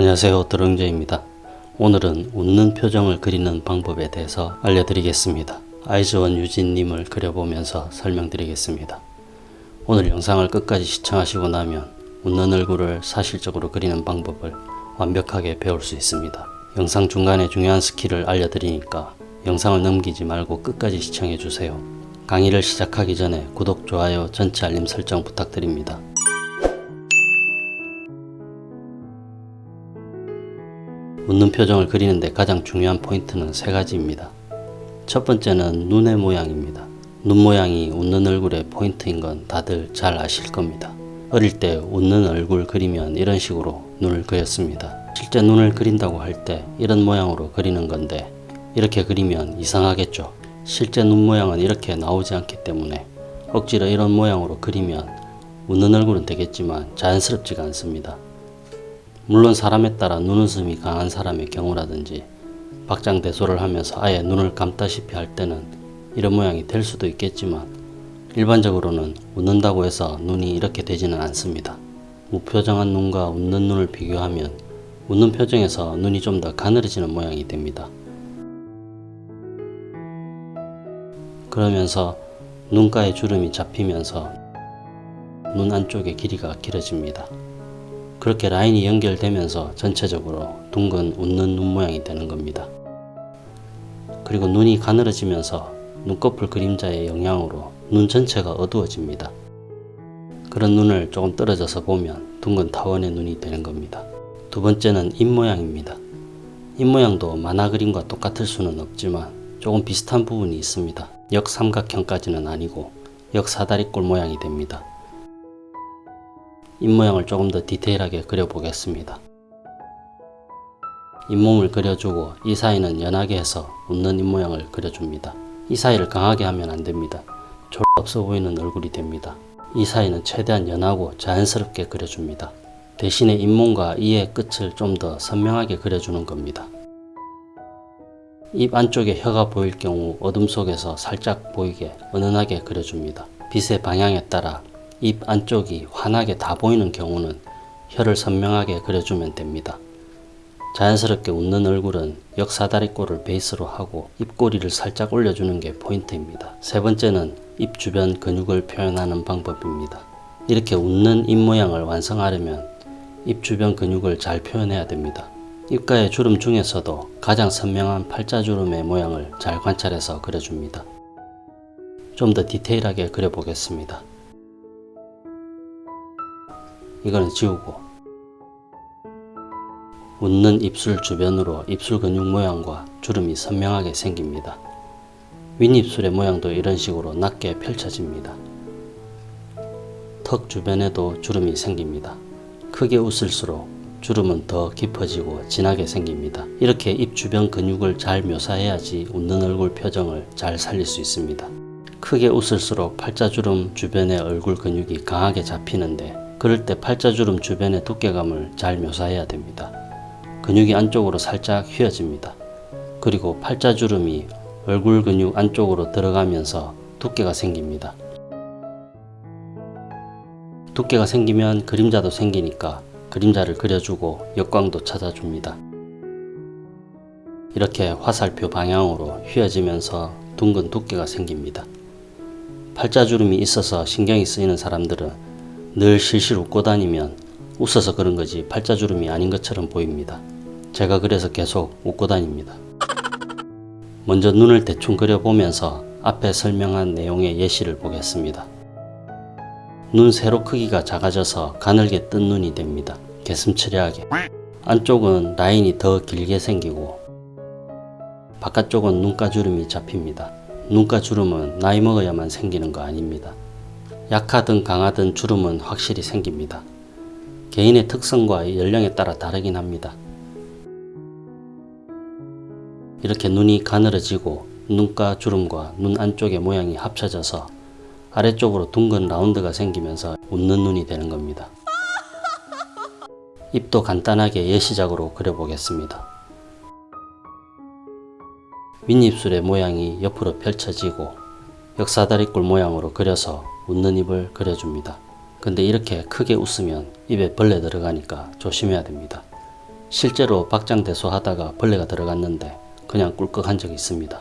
안녕하세요 드렁제입니다. 오늘은 웃는 표정을 그리는 방법에 대해서 알려드리겠습니다. 아이즈원 유진님을 그려보면서 설명드리겠습니다. 오늘 영상을 끝까지 시청하시고 나면 웃는 얼굴을 사실적으로 그리는 방법을 완벽하게 배울 수 있습니다. 영상 중간에 중요한 스킬을 알려드리니까 영상을 넘기지 말고 끝까지 시청해주세요. 강의를 시작하기 전에 구독, 좋아요, 전체 알림 설정 부탁드립니다. 웃는 표정을 그리는데 가장 중요한 포인트는 세 가지입니다. 첫 번째는 눈의 모양입니다. 눈 모양이 웃는 얼굴의 포인트인 건 다들 잘 아실 겁니다. 어릴 때 웃는 얼굴 그리면 이런 식으로 눈을 그렸습니다. 실제 눈을 그린다고 할 때 이런 모양으로 그리는 건데 이렇게 그리면 이상하겠죠. 실제 눈 모양은 이렇게 나오지 않기 때문에 억지로 이런 모양으로 그리면 웃는 얼굴은 되겠지만 자연스럽지가 않습니다. 물론 사람에 따라 눈웃음이 강한 사람의 경우라든지 박장대소를 하면서 아예 눈을 감다시피 할 때는 이런 모양이 될 수도 있겠지만 일반적으로는 웃는다고 해서 눈이 이렇게 되지는 않습니다. 무표정한 눈과 웃는 눈을 비교하면 웃는 표정에서 눈이 좀 더 가늘어지는 모양이 됩니다. 그러면서 눈가에 주름이 잡히면서 눈 안쪽의 길이가 길어집니다. 그렇게 라인이 연결되면서 전체적으로 둥근 웃는 눈 모양이 되는 겁니다. 그리고 눈이 가늘어지면서 눈꺼풀 그림자의 영향으로 눈 전체가 어두워집니다. 그런 눈을 조금 떨어져서 보면 둥근 타원의 눈이 되는 겁니다. 두 번째는 입모양입니다. 입모양도 만화 그림과 똑같을 수는 없지만 조금 비슷한 부분이 있습니다. 역삼각형까지는 아니고 역사다리꼴 모양이 됩니다. 입모양을 조금 더 디테일하게 그려보겠습니다. 잇몸을 그려주고 이 사이는 연하게 해서 웃는 입모양을 그려줍니다. 이 사이를 강하게 하면 안됩니다. 졸 없어 보이는 얼굴이 됩니다. 이 사이는 최대한 연하고 자연스럽게 그려줍니다. 대신에 잇몸과 이의 끝을 좀 더 선명하게 그려주는 겁니다. 입 안쪽에 혀가 보일 경우 어둠 속에서 살짝 보이게 은은하게 그려줍니다. 빛의 방향에 따라 입 안쪽이 환하게 다 보이는 경우는 혀를 선명하게 그려주면 됩니다. 자연스럽게 웃는 얼굴은 역사다리꼴을 베이스로 하고 입꼬리를 살짝 올려주는 게 포인트입니다. 세 번째는 입 주변 근육을 표현하는 방법입니다. 이렇게 웃는 입 모양을 완성하려면 입 주변 근육을 잘 표현해야 됩니다. 입가의 주름 중에서도 가장 선명한 팔자주름의 모양을 잘 관찰해서 그려줍니다. 좀 더 디테일하게 그려보겠습니다. 이거는 지우고 웃는 입술 주변으로 입술 근육 모양과 주름이 선명하게 생깁니다. 윗입술의 모양도 이런 식으로 낮게 펼쳐집니다. 턱 주변에도 주름이 생깁니다. 크게 웃을수록 주름은 더 깊어지고 진하게 생깁니다. 이렇게 입 주변 근육을 잘 묘사해야지 웃는 얼굴 표정을 잘 살릴 수 있습니다. 크게 웃을수록 팔자주름 주변의 얼굴 근육이 강하게 잡히는데 그럴 때 팔자주름 주변의 두께감을 잘 묘사해야 됩니다. 근육이 안쪽으로 살짝 휘어집니다. 그리고 팔자주름이 얼굴 근육 안쪽으로 들어가면서 두께가 생깁니다. 두께가 생기면 그림자도 생기니까 그림자를 그려주고 역광도 찾아줍니다. 이렇게 화살표 방향으로 휘어지면서 둥근 두께가 생깁니다. 팔자주름이 있어서 신경이 쓰이는 사람들은 늘 실실 웃고 다니면 웃어서 그런 거지 팔자주름이 아닌 것처럼 보입니다. 제가 그래서 계속 웃고 다닙니다. 먼저 눈을 대충 그려보면서 앞에 설명한 내용의 예시를 보겠습니다. 눈 세로 크기가 작아져서 가늘게 뜬 눈이 됩니다. 개슴츠레하게. 안쪽은 라인이 더 길게 생기고 바깥쪽은 눈가주름이 잡힙니다. 눈가주름은 나이 먹어야만 생기는 거 아닙니다. 약하든 강하든 주름은 확실히 생깁니다. 개인의 특성과 연령에 따라 다르긴 합니다. 이렇게 눈이 가늘어지고 눈가 주름과 눈 안쪽의 모양이 합쳐져서 아래쪽으로 둥근 라운드가 생기면서 웃는 눈이 되는 겁니다. 입도 간단하게 예시작으로 그려보겠습니다. 윗입술의 모양이 옆으로 펼쳐지고 역사다리꼴 모양으로 그려서 웃는 입을 그려줍니다. 근데 이렇게 크게 웃으면 입에 벌레 들어가니까 조심해야 됩니다. 실제로 박장대소 하다가 벌레가 들어갔는데 그냥 꿀꺽한 적이 있습니다.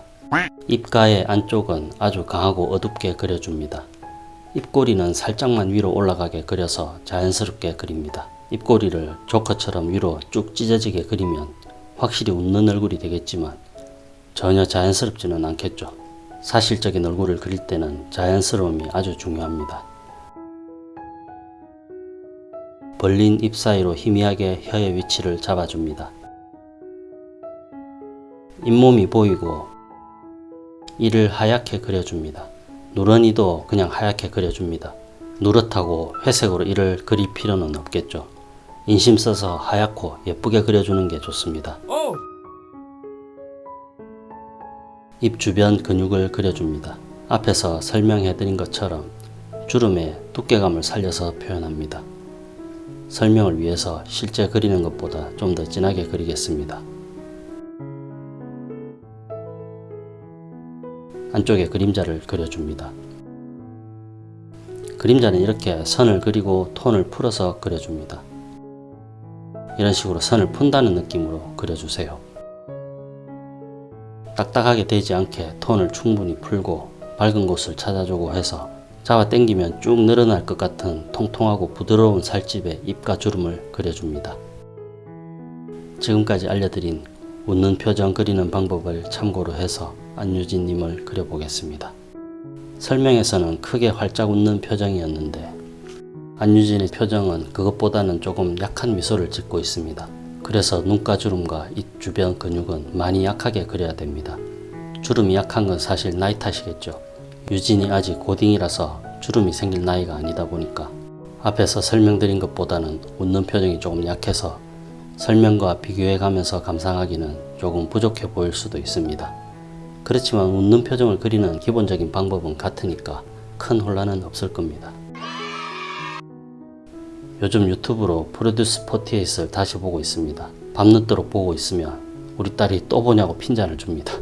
입가의 안쪽은 아주 강하고 어둡게 그려줍니다. 입꼬리는 살짝만 위로 올라가게 그려서 자연스럽게 그립니다. 입꼬리를 조커처럼 위로 쭉 찢어지게 그리면 확실히 웃는 얼굴이 되겠지만 전혀 자연스럽지는 않겠죠. 사실적인 얼굴을 그릴 때는 자연스러움이 아주 중요합니다. 벌린 입 사이로 희미하게 혀의 위치를 잡아줍니다. 잇몸이 보이고 이를 하얗게 그려줍니다. 누런이도 그냥 하얗게 그려줍니다. 누렇다고 회색으로 이를 그릴 필요는 없겠죠. 인심 써서 하얗고 예쁘게 그려주는 게 좋습니다. 입 주변 근육을 그려줍니다. 앞에서 설명해드린 것처럼 주름의 두께감을 살려서 표현합니다. 설명을 위해서 실제 그리는 것보다 좀 더 진하게 그리겠습니다. 안쪽에 그림자를 그려줍니다. 그림자는 이렇게 선을 그리고 톤을 풀어서 그려줍니다. 이런 식으로 선을 푼다는 느낌으로 그려주세요. 딱딱하게 되지 않게 톤을 충분히 풀고 밝은 곳을 찾아주고 해서 잡아 당기면 쭉 늘어날 것 같은 통통하고 부드러운 살집에 입과 주름을 그려줍니다. 지금까지 알려드린 웃는 표정 그리는 방법을 참고로 해서 안유진님을 그려보겠습니다. 설명에서는 크게 활짝 웃는 표정이었는데 안유진의 표정은 그것보다는 조금 약한 미소를 짓고 있습니다. 그래서 눈가 주름과 입 주변 근육은 많이 약하게 그려야 됩니다. 주름이 약한 건 사실 나이 탓이겠죠. 유진이 아직 고딩이라서 주름이 생길 나이가 아니다 보니까 앞에서 설명드린 것보다는 웃는 표정이 조금 약해서 설명과 비교해 가면서 감상하기는 조금 부족해 보일 수도 있습니다. 그렇지만 웃는 표정을 그리는 기본적인 방법은 같으니까 큰 혼란은 없을 겁니다. 요즘 유튜브로 프로듀스 48을 다시 보고 있습니다. 밤늦도록 보고 있으면 우리 딸이 또 보냐고 핀잔을 줍니다.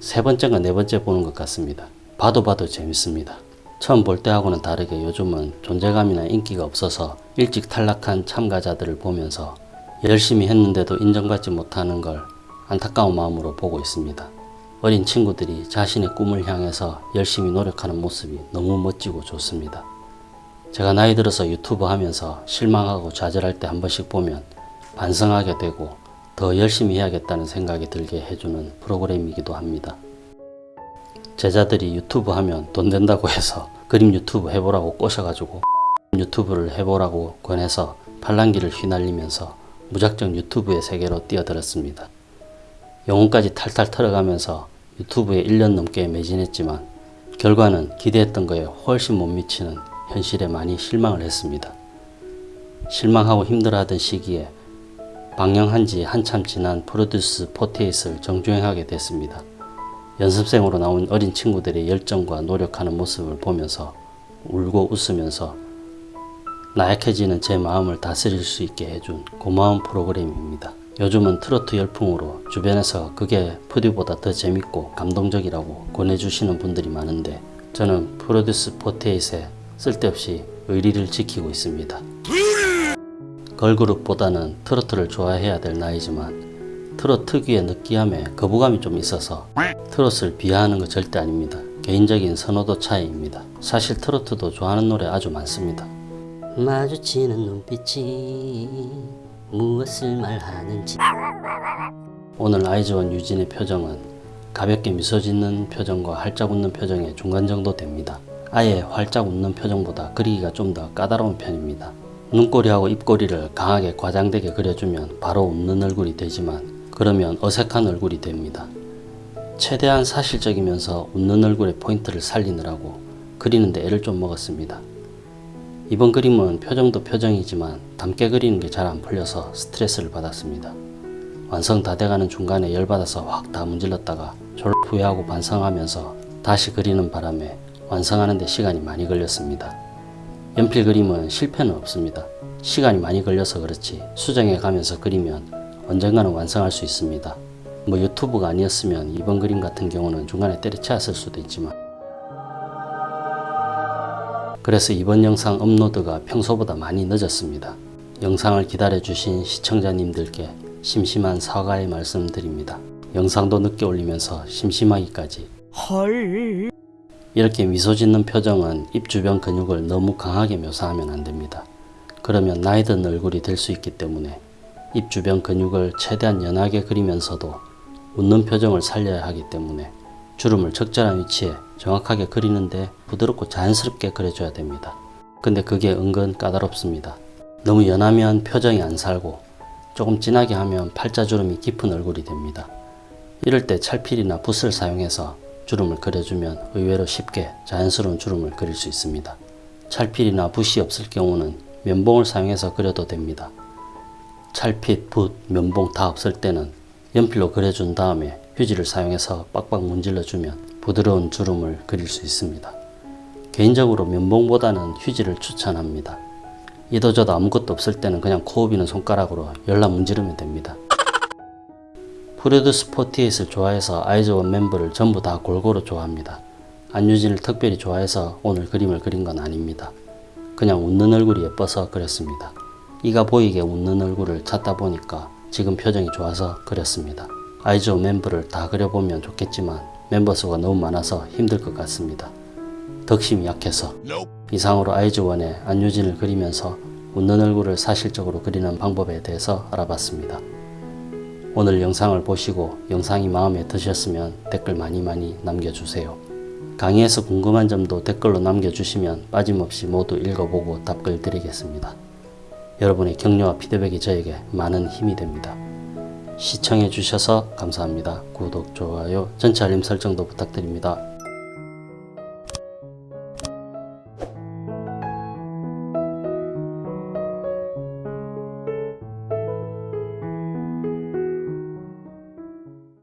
세 번째가 네 번째 보는 것 같습니다. 봐도 봐도 재밌습니다. 처음 볼 때하고는 다르게 요즘은 존재감이나 인기가 없어서 일찍 탈락한 참가자들을 보면서 열심히 했는데도 인정받지 못하는 걸 안타까운 마음으로 보고 있습니다. 어린 친구들이 자신의 꿈을 향해서 열심히 노력하는 모습이 너무 멋지고 좋습니다. 제가 나이 들어서 유튜브 하면서 실망하고 좌절할 때 한 번씩 보면 반성하게 되고 더 열심히 해야겠다는 생각이 들게 해주는 프로그램이기도 합니다. 제자들이 유튜브 하면 돈 된다고 해서 그림 유튜브 해보라고 꼬셔가지고 유튜브를 해보라고 권해서 팔랑기를 휘날리면서 무작정 유튜브의 세계로 뛰어들었습니다. 영혼까지 탈탈 털어가면서 유튜브에 1년 넘게 매진했지만 결과는 기대했던 거에 훨씬 못 미치는 현실에 많이 실망을 했습니다. 실망하고 힘들어하던 시기에 방영한 지 한참 지난 프로듀스 48을 정주행하게 됐습니다. 연습생으로 나온 어린 친구들의 열정과 노력하는 모습을 보면서 울고 웃으면서 나약해지는 제 마음을 다스릴 수 있게 해준 고마운 프로그램입니다. 요즘은 트로트 열풍으로 주변에서 그게 푸디보다 더 재밌고 감동적이라고 권해주시는 분들이 많은데 저는 프로듀스 48에 쓸데없이 의리를 지키고 있습니다. 걸그룹보다는 트로트를 좋아해야 될 나이지만 트롯 특유의 느끼함에 거부감이 좀 있어서 트롯을 비하하는 거 절대 아닙니다. 개인적인 선호도 차이입니다. 사실 트로트도 좋아하는 노래 아주 많습니다. 마주치는 눈빛이 무엇을 말하는지 오늘 아이즈원 유진의 표정은 가볍게 미소 짓는 표정과 활짝 웃는 표정의 중간 정도 됩니다. 아예 활짝 웃는 표정보다 그리기가 좀 더 까다로운 편입니다. 눈꼬리하고 입꼬리를 강하게 과장되게 그려주면 바로 웃는 얼굴이 되지만 그러면 어색한 얼굴이 됩니다. 최대한 사실적이면서 웃는 얼굴의 포인트를 살리느라고 그리는데 애를 좀 먹었습니다. 이번 그림은 표정도 표정이지만 담게 그리는 게 잘 안 풀려서 스트레스를 받았습니다. 완성 다 돼가는 중간에 열받아서 확 다 문질렀다가 졸 후회하고 반성하면서 다시 그리는 바람에 완성하는 데 시간이 많이 걸렸습니다. 연필 그림은 실패는 없습니다. 시간이 많이 걸려서 그렇지 수정해 가면서 그리면 언젠가는 완성할 수 있습니다. 뭐 유튜브가 아니었으면 이번 그림 같은 경우는 중간에 때려치웠을 수도 있지만 그래서 이번 영상 업로드가 평소보다 많이 늦었습니다. 영상을 기다려주신 시청자님들께 심심한 사과의 말씀드립니다. 영상도 늦게 올리면서 심심하기까지 헐. 이렇게 미소 짓는 표정은 입 주변 근육을 너무 강하게 묘사하면 안 됩니다. 그러면 나이 든 얼굴이 될 수 있기 때문에 입 주변 근육을 최대한 연하게 그리면서도 웃는 표정을 살려야 하기 때문에 주름을 적절한 위치에 정확하게 그리는데 부드럽고 자연스럽게 그려줘야 됩니다. 근데 그게 은근 까다롭습니다. 너무 연하면 표정이 안 살고 조금 진하게 하면 팔자주름이 깊은 얼굴이 됩니다. 이럴 때 찰필이나 붓을 사용해서 주름을 그려주면 의외로 쉽게 자연스러운 주름을 그릴 수 있습니다. 찰필이나 붓이 없을 경우는 면봉을 사용해서 그려도 됩니다. 찰핏, 붓, 면봉 다 없을 때는 연필로 그려준 다음에 휴지를 사용해서 빡빡 문질러 주면 부드러운 주름을 그릴 수 있습니다. 개인적으로 면봉보다는 휴지를 추천합니다. 이도저도 아무것도 없을 때는 그냥 코흡이는 손가락으로 열나 문지르면 됩니다. 프레드 스포티에이를 좋아해서 아이즈원 멤버를 전부 다 골고루 좋아합니다. 안유진을 특별히 좋아해서 오늘 그림을 그린 건 아닙니다. 그냥 웃는 얼굴이 예뻐서 그렸습니다. 이가 보이게 웃는 얼굴을 찾다 보니까 지금 표정이 좋아서 그렸습니다. 아이즈원 멤버를 다 그려보면 좋겠지만 멤버 수가 너무 많아서 힘들 것 같습니다. 덕심이 약해서 이상으로 아이즈원의 안유진을 그리면서 웃는 얼굴을 사실적으로 그리는 방법에 대해서 알아봤습니다. 오늘 영상을 보시고 영상이 마음에 드셨으면 댓글 많이 많이 남겨주세요. 강의에서 궁금한 점도 댓글로 남겨주시면 빠짐없이 모두 읽어보고 답글 드리겠습니다. 여러분의 격려와 피드백이 저에게 많은 힘이 됩니다. 시청해 주셔서 감사합니다. 구독, 좋아요, 전체 알림 설정도 부탁드립니다.